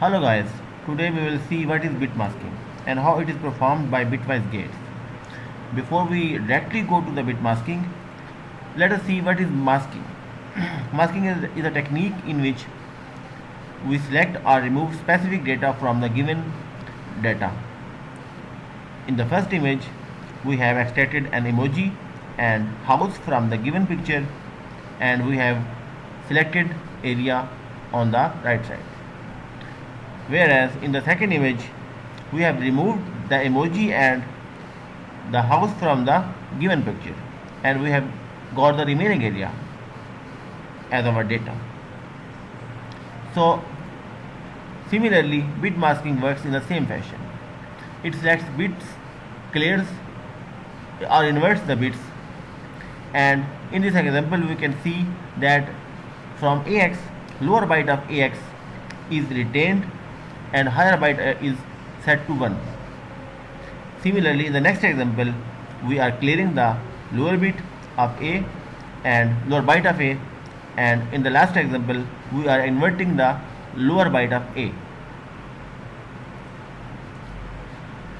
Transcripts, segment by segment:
Hello guys, today we will see what is bit masking and how it is performed by bitwise gates. Before we directly go to the bit masking, let us see what is masking. masking is, is a technique in which we select or remove specific data from the given data. In the first image, we have extracted an emoji and house from the given picture and we have selected area on the right side whereas in the second image we have removed the emoji and the house from the given picture. And we have got the remaining area as our data. So similarly bit masking works in the same fashion. It selects bits clears or inverts the bits. And in this example we can see that from ax lower byte of ax is retained and higher byte uh, is set to 1 similarly in the next example we are clearing the lower bit of a and lower byte of a and in the last example we are inverting the lower byte of a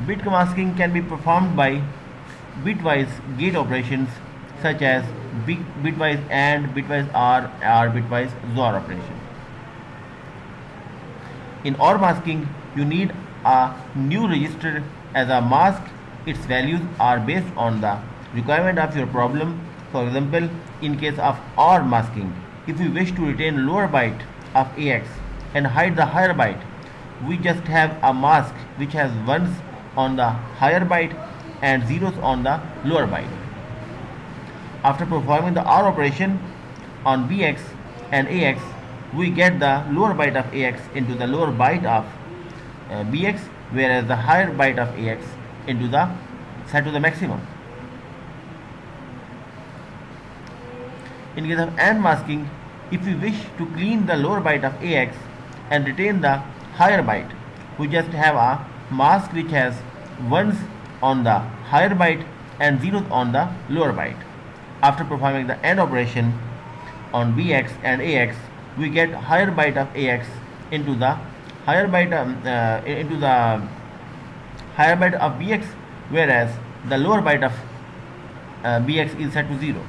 bit masking can be performed by bitwise gate operations such as bitwise AND, bitwise OR, or bitwise XOR operation. In OR masking, you need a new register as a mask. Its values are based on the requirement of your problem. For example, in case of OR masking, if we wish to retain lower byte of AX and hide the higher byte, we just have a mask which has ones on the higher byte and zeros on the lower byte. After performing the OR operation on BX and AX, we get the lower byte of AX into the lower byte of uh, BX, whereas the higher byte of AX into the set to the maximum. In case of AND masking, if we wish to clean the lower byte of AX and retain the higher byte, we just have a mask which has ones on the higher byte and zeros on the lower byte after performing the AND operation on BX and AX, we get higher byte of AX into the higher byte um, uh, into the higher byte of BX, whereas the lower byte of uh, BX is set to zero.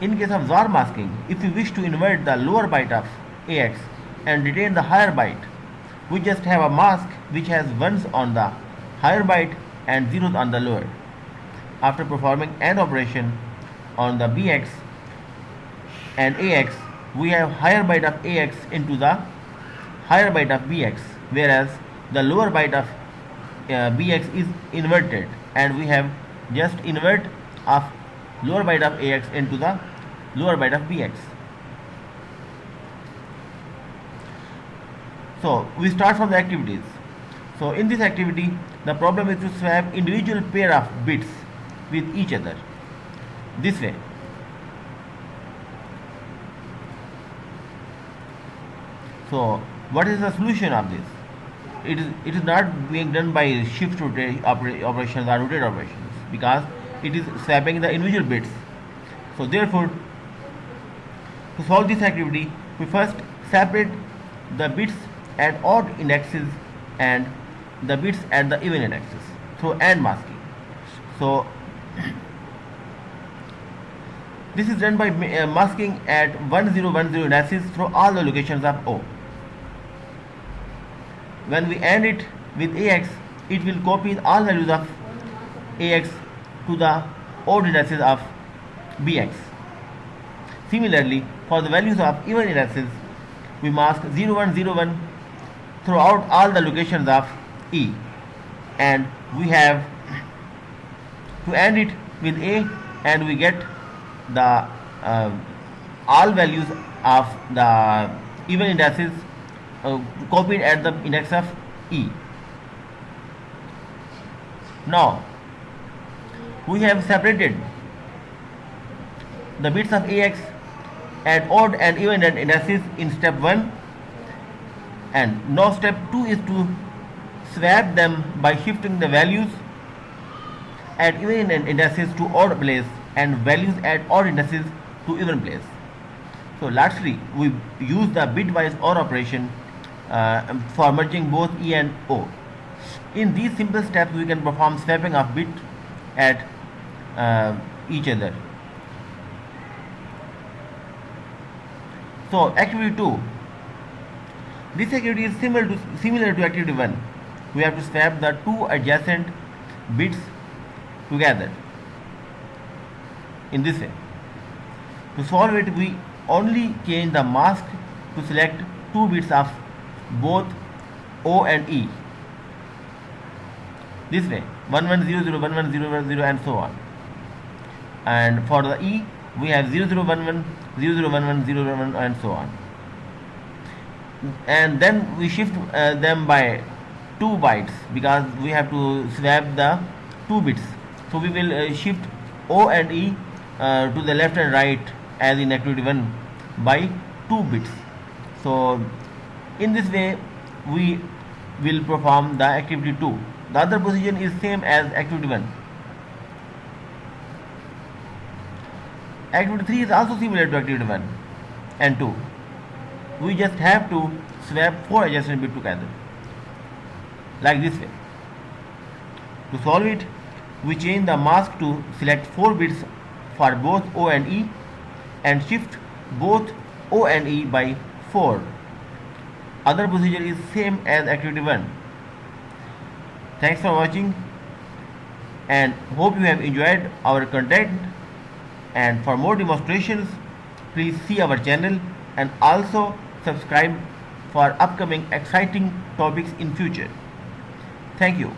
In case of XOR masking, if we wish to invert the lower byte of AX and retain the higher byte, we just have a mask which has ones on the higher byte and zeros on the lower after performing AND operation on the BX and AX, we have higher byte of AX into the higher byte of BX, whereas the lower byte of uh, BX is inverted and we have just invert of lower byte of AX into the lower byte of BX. So we start from the activities. So in this activity, the problem is to swap individual pair of bits with each other this way so what is the solution of this? It is it is not being done by shift rotate operations or rotate operations because it is swapping the individual bits. So therefore to solve this activity we first separate the bits at odd indexes and the bits at the even indexes through AND masking. So this is done by uh, masking at 1010 indices through all the locations of O. When we AND it with AX, it will copy all values of AX to the odd indices of BX. Similarly, for the values of even indices, we mask 0101 throughout all the locations of E and we have to AND it with A and we get the uh, all values of the even indices uh, copied at the index of E. Now we have separated the bits of AX at odd and even indices in step 1 and now step 2 is to swap them by shifting the values at even indices to odd place and values at odd indices to even place. So lastly, we use the bitwise OR operation uh, for merging both E and O. In these simple steps, we can perform swapping of bit at uh, each other. So activity 2. This activity is similar to similar to activity 1. We have to swap the two adjacent bits together in this way. To solve it, we only change the mask to select two bits of both O and E. This way, 1100, 1100, and so on. And for the E, we have 0011, 0011, 011, and so on. And then we shift uh, them by 2 bytes because we have to swap the 2 bits. So we will uh, shift O and E uh, to the left and right as in activity 1 by 2 bits. So in this way we will perform the activity 2. The other position is same as activity 1. Activity 3 is also similar to activity 1 and 2. We just have to swap 4 adjacent bits together like this way. To solve it, we change the mask to select 4 bits for both O and E and shift both O and E by 4. Other procedure is same as activity 1. Thanks for watching and hope you have enjoyed our content and for more demonstrations please see our channel and also subscribe for upcoming exciting topics in future. Thank you.